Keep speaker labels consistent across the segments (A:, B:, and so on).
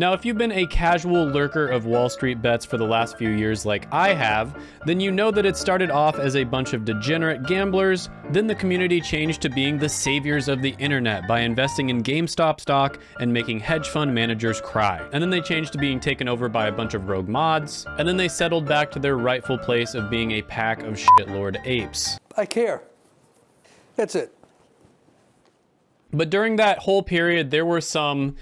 A: Now, if you've been a casual lurker of Wall Street bets for the last few years like I have, then you know that it started off as a bunch of degenerate gamblers, then the community changed to being the saviors of the internet by investing in GameStop stock and making hedge fund managers cry. And then they changed to being taken over by a bunch of rogue mods, and then they settled back to their rightful place of being a pack of shitlord apes.
B: I care. That's it.
A: But during that whole period, there were some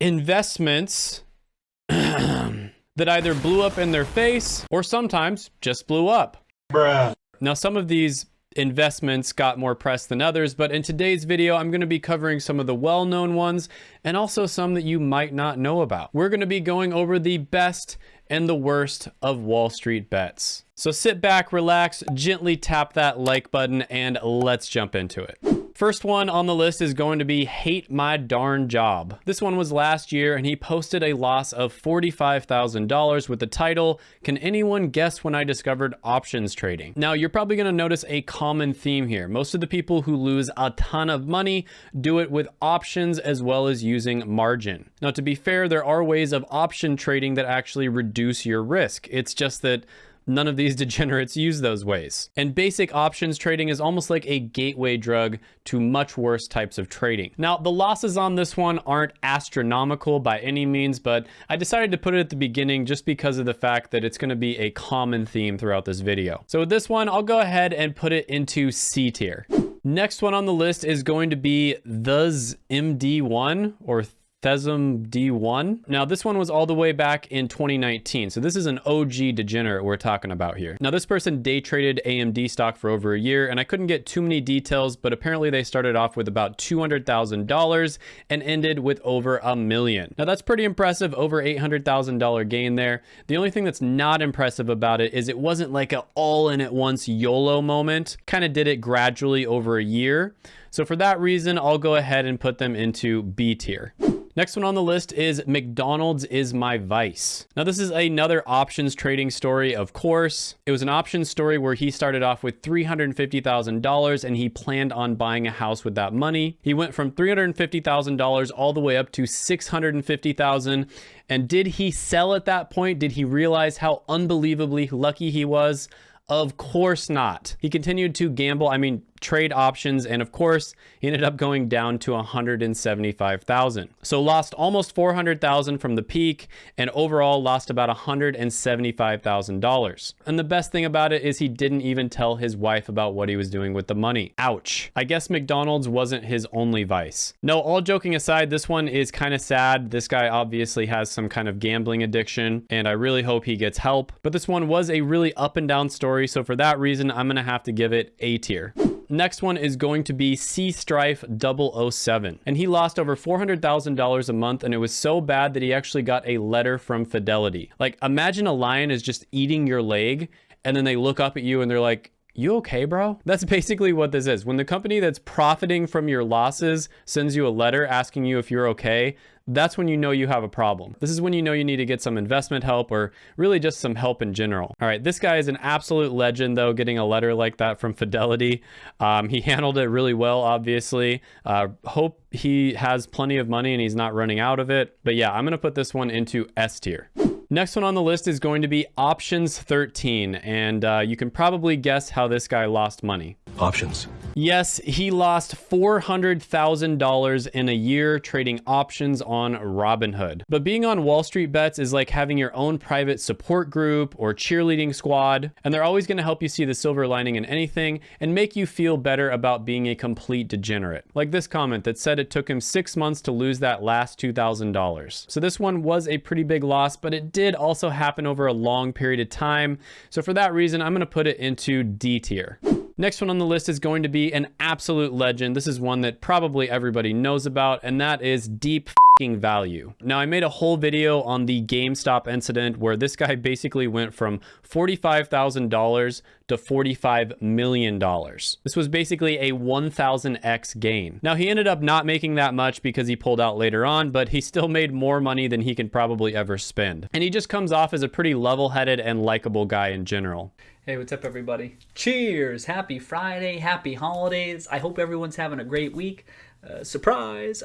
A: investments that either blew up in their face or sometimes just blew up.
C: Bruh.
A: Now, some of these investments got more press than others, but in today's video, I'm going to be covering some of the well-known ones and also some that you might not know about. We're going to be going over the best and the worst of Wall Street bets. So sit back, relax, gently tap that like button, and let's jump into it. First one on the list is going to be Hate My Darn Job. This one was last year and he posted a loss of $45,000 with the title, Can Anyone Guess When I Discovered Options Trading? Now, you're probably going to notice a common theme here. Most of the people who lose a ton of money do it with options as well as using margin. Now, to be fair, there are ways of option trading that actually reduce your risk. It's just that None of these degenerates use those ways. And basic options trading is almost like a gateway drug to much worse types of trading. Now, the losses on this one aren't astronomical by any means, but I decided to put it at the beginning just because of the fact that it's gonna be a common theme throughout this video. So with this one, I'll go ahead and put it into C tier. Next one on the list is going to be the MD1 or Thesum D1. Now, this one was all the way back in 2019. So this is an OG degenerate we're talking about here. Now, this person day traded AMD stock for over a year, and I couldn't get too many details, but apparently they started off with about $200,000 and ended with over a million. Now, that's pretty impressive, over $800,000 gain there. The only thing that's not impressive about it is it wasn't like an all in at once YOLO moment. Kind of did it gradually over a year. So for that reason, I'll go ahead and put them into B tier. Next one on the list is McDonald's is my vice. Now this is another options trading story, of course. It was an options story where he started off with $350,000 and he planned on buying a house with that money. He went from $350,000 all the way up to $650,000. And did he sell at that point? Did he realize how unbelievably lucky he was? Of course not. He continued to gamble. I mean, trade options. And of course, ended up going down to 175,000. So lost almost 400,000 from the peak and overall lost about $175,000. And the best thing about it is he didn't even tell his wife about what he was doing with the money. Ouch. I guess McDonald's wasn't his only vice. No, all joking aside, this one is kind of sad. This guy obviously has some kind of gambling addiction and I really hope he gets help. But this one was a really up and down story. So for that reason, I'm going to have to give it A tier next one is going to be C Strife 007. And he lost over $400,000 a month and it was so bad that he actually got a letter from Fidelity. Like imagine a lion is just eating your leg and then they look up at you and they're like, you okay, bro? That's basically what this is. When the company that's profiting from your losses sends you a letter asking you if you're okay, that's when you know you have a problem. This is when you know you need to get some investment help or really just some help in general. All right, this guy is an absolute legend though, getting a letter like that from Fidelity. Um, he handled it really well, obviously. Uh, hope he has plenty of money and he's not running out of it. But yeah, I'm gonna put this one into S tier. Next one on the list is going to be options 13. And uh, you can probably guess how this guy lost money.
C: Options.
A: Yes, he lost $400,000 in a year trading options on Robinhood. But being on Wall Street Bets is like having your own private support group or cheerleading squad, and they're always going to help you see the silver lining in anything and make you feel better about being a complete degenerate. Like this comment that said it took him six months to lose that last $2,000. So this one was a pretty big loss, but it did also happen over a long period of time. So for that reason, I'm going to put it into D tier. Next one on the list is going to be an absolute legend. This is one that probably everybody knows about, and that is Deep value. Now, I made a whole video on the GameStop incident where this guy basically went from $45,000 to $45 million. This was basically a 1000x gain. Now, he ended up not making that much because he pulled out later on, but he still made more money than he can probably ever spend. And he just comes off as a pretty level-headed and likable guy in general.
D: Hey, what's up, everybody? Cheers! Happy Friday, happy holidays. I hope everyone's having a great week.
C: Uh, surprise.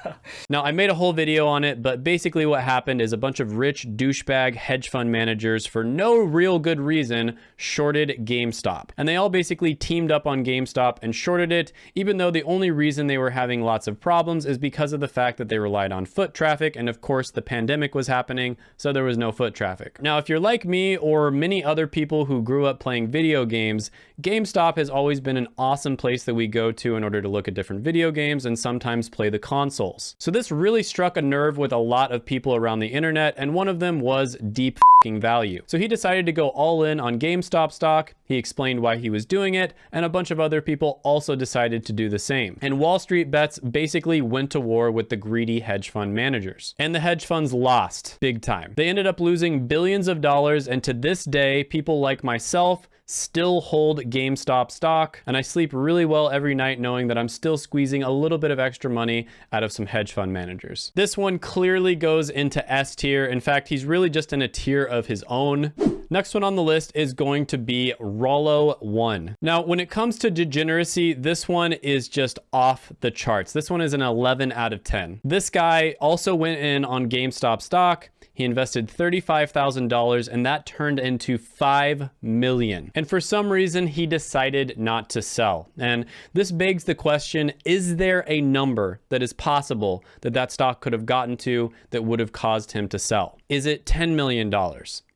A: now, I made a whole video on it, but basically what happened is a bunch of rich douchebag hedge fund managers, for no real good reason, shorted GameStop. And they all basically teamed up on GameStop and shorted it, even though the only reason they were having lots of problems is because of the fact that they relied on foot traffic. And of course, the pandemic was happening, so there was no foot traffic. Now, if you're like me or many other people who grew up playing video games, GameStop has always been an awesome place that we go to in order to look at different video games games and sometimes play the consoles. So this really struck a nerve with a lot of people around the internet, and one of them was deep value. So he decided to go all in on GameStop stock. He explained why he was doing it, and a bunch of other people also decided to do the same. And Wall Street Bets basically went to war with the greedy hedge fund managers. And the hedge funds lost big time. They ended up losing billions of dollars, and to this day, people like myself still hold GameStop stock, and I sleep really well every night knowing that I'm still squeezing a little bit of extra money out of some hedge fund managers. This one clearly goes into S tier. In fact, he's really just in a tier of his own. Next one on the list is going to be Rollo 1. Now, when it comes to degeneracy, this one is just off the charts. This one is an 11 out of 10. This guy also went in on GameStop stock. He invested $35,000 and that turned into 5 million. And for some reason, he decided not to sell. And this begs the question, is there a number that is possible that that stock could have gotten to that would have caused him to sell? Is it $10 million?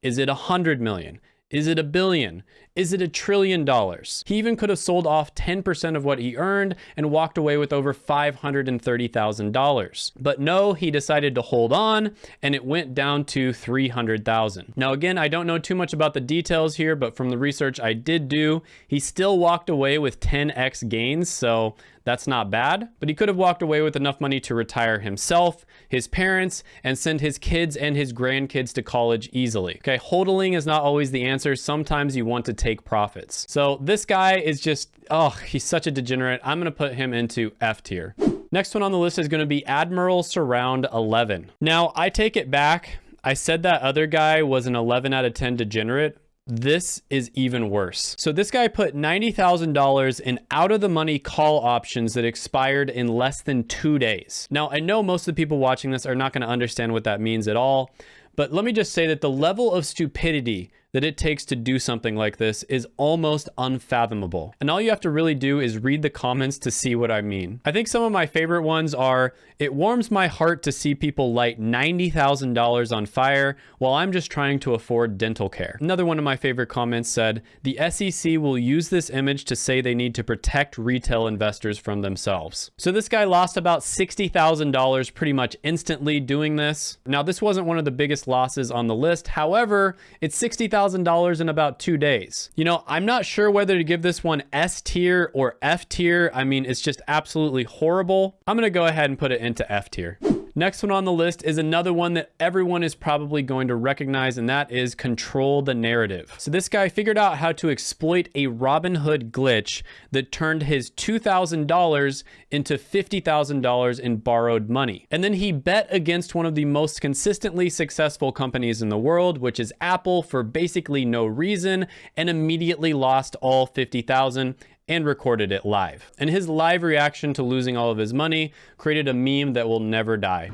A: Is it 100 million? Is it a billion? Is it a trillion dollars? He even could have sold off 10% of what he earned and walked away with over $530,000. But no, he decided to hold on and it went down to 300,000. Now again, I don't know too much about the details here, but from the research I did do, he still walked away with 10x gains. So that's not bad, but he could have walked away with enough money to retire himself, his parents, and send his kids and his grandkids to college easily. Okay, hodling is not always the answer. Sometimes you want to take profits. So this guy is just, oh, he's such a degenerate. I'm gonna put him into F tier. Next one on the list is gonna be Admiral Surround 11. Now, I take it back. I said that other guy was an 11 out of 10 degenerate, this is even worse. So this guy put $90,000 in out of the money call options that expired in less than two days. Now, I know most of the people watching this are not going to understand what that means at all, but let me just say that the level of stupidity that it takes to do something like this is almost unfathomable. And all you have to really do is read the comments to see what I mean. I think some of my favorite ones are, it warms my heart to see people light $90,000 on fire while I'm just trying to afford dental care. Another one of my favorite comments said, the SEC will use this image to say they need to protect retail investors from themselves. So this guy lost about $60,000 pretty much instantly doing this. Now this wasn't one of the biggest losses on the list. However, it's $60,000 $1,000 in about two days. You know, I'm not sure whether to give this one S tier or F tier. I mean, it's just absolutely horrible. I'm going to go ahead and put it into F tier. Next one on the list is another one that everyone is probably going to recognize, and that is control the narrative. So this guy figured out how to exploit a Robinhood glitch that turned his $2,000 into $50,000 in borrowed money. And then he bet against one of the most consistently successful companies in the world, which is Apple, for basically no reason, and immediately lost all 50,000 and recorded it live. And his live reaction to losing all of his money created a meme that will never die.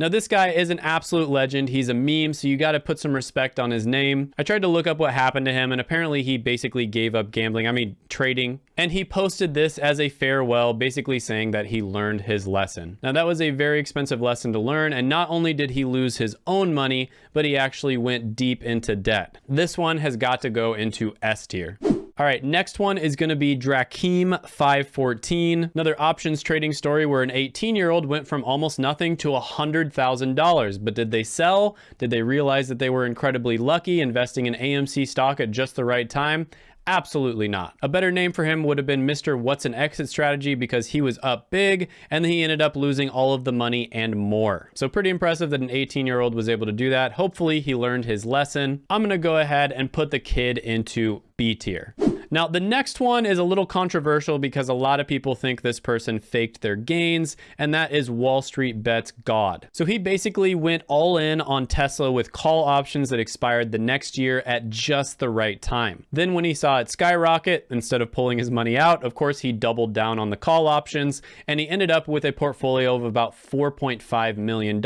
A: Now this guy is an absolute legend. He's a meme, so you got to put some respect on his name. I tried to look up what happened to him and apparently he basically gave up gambling. I mean, trading. And he posted this as a farewell, basically saying that he learned his lesson. Now that was a very expensive lesson to learn. And not only did he lose his own money, but he actually went deep into debt. This one has got to go into S tier. All right, next one is going to be Drakeem 514, another options trading story where an 18-year-old went from almost nothing to $100,000. But did they sell? Did they realize that they were incredibly lucky investing in AMC stock at just the right time? Absolutely not. A better name for him would have been Mr. What's an Exit Strategy because he was up big and he ended up losing all of the money and more. So pretty impressive that an 18 year old was able to do that. Hopefully he learned his lesson. I'm gonna go ahead and put the kid into B tier. Now, the next one is a little controversial because a lot of people think this person faked their gains, and that is Wall Street Bets God. So he basically went all in on Tesla with call options that expired the next year at just the right time. Then when he saw it skyrocket, instead of pulling his money out, of course, he doubled down on the call options, and he ended up with a portfolio of about $4.5 million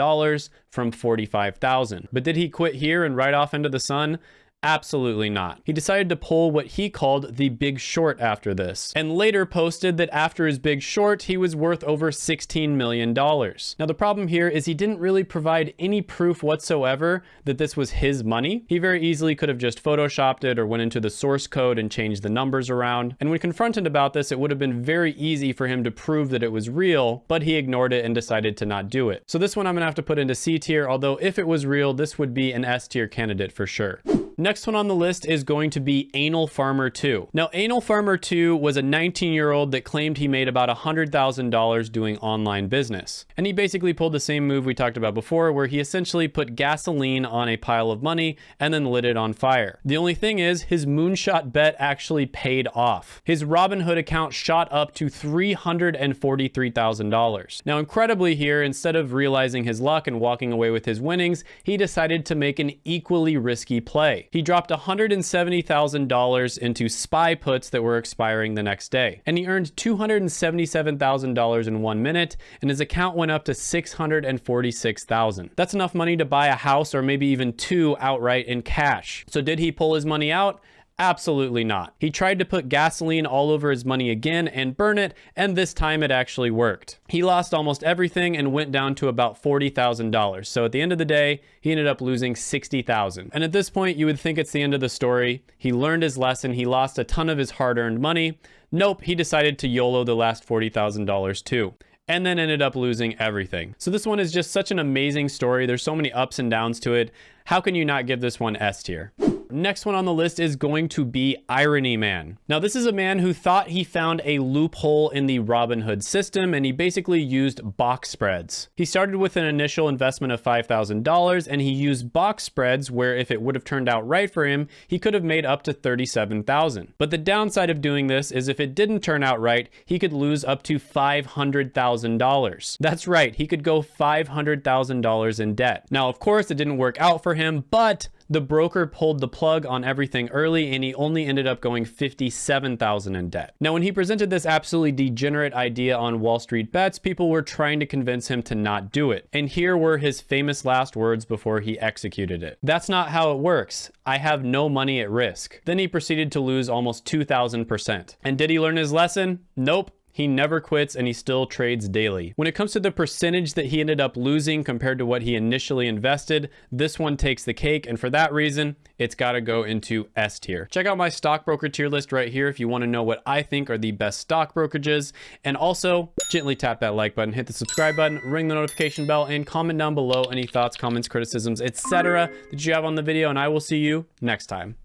A: from 45,000. But did he quit here and ride off into the sun? Absolutely not. He decided to pull what he called the big short after this, and later posted that after his big short, he was worth over $16 million. Now, the problem here is he didn't really provide any proof whatsoever that this was his money. He very easily could have just photoshopped it or went into the source code and changed the numbers around. And when confronted about this, it would have been very easy for him to prove that it was real, but he ignored it and decided to not do it. So this one I'm gonna have to put into C tier, although if it was real, this would be an S tier candidate for sure. Next one on the list is going to be Anal Farmer 2. Now, Anal Farmer 2 was a 19-year-old that claimed he made about $100,000 doing online business. And he basically pulled the same move we talked about before, where he essentially put gasoline on a pile of money and then lit it on fire. The only thing is, his moonshot bet actually paid off. His Robinhood account shot up to $343,000. Now, incredibly here, instead of realizing his luck and walking away with his winnings, he decided to make an equally risky play. He dropped $170,000 into SPY puts that were expiring the next day. And he earned $277,000 in one minute, and his account went up to 646,000. That's enough money to buy a house or maybe even two outright in cash. So did he pull his money out? Absolutely not. He tried to put gasoline all over his money again and burn it, and this time it actually worked. He lost almost everything and went down to about $40,000. So at the end of the day, he ended up losing 60,000. And at this point, you would think it's the end of the story. He learned his lesson. He lost a ton of his hard-earned money. Nope, he decided to YOLO the last $40,000 too and then ended up losing everything. So this one is just such an amazing story. There's so many ups and downs to it. How can you not give this one S tier? Next one on the list is going to be Irony Man. Now, this is a man who thought he found a loophole in the Robinhood system, and he basically used box spreads. He started with an initial investment of $5,000, and he used box spreads where if it would have turned out right for him, he could have made up to 37,000. But the downside of doing this is if it didn't turn out right, he could lose up to $500,000. That's right, he could go $500,000 in debt. Now, of course, it didn't work out for him, but the broker pulled the plug on everything early and he only ended up going 57,000 in debt. Now, when he presented this absolutely degenerate idea on Wall Street bets, people were trying to convince him to not do it. And here were his famous last words before he executed it. That's not how it works. I have no money at risk. Then he proceeded to lose almost 2,000%. And did he learn his lesson? Nope. He never quits and he still trades daily. When it comes to the percentage that he ended up losing compared to what he initially invested, this one takes the cake. And for that reason, it's got to go into S tier. Check out my stockbroker tier list right here if you want to know what I think are the best stock brokerages. And also gently tap that like button, hit the subscribe button, ring the notification bell, and comment down below any thoughts, comments, criticisms, etc. that you have on the video. And I will see you next time.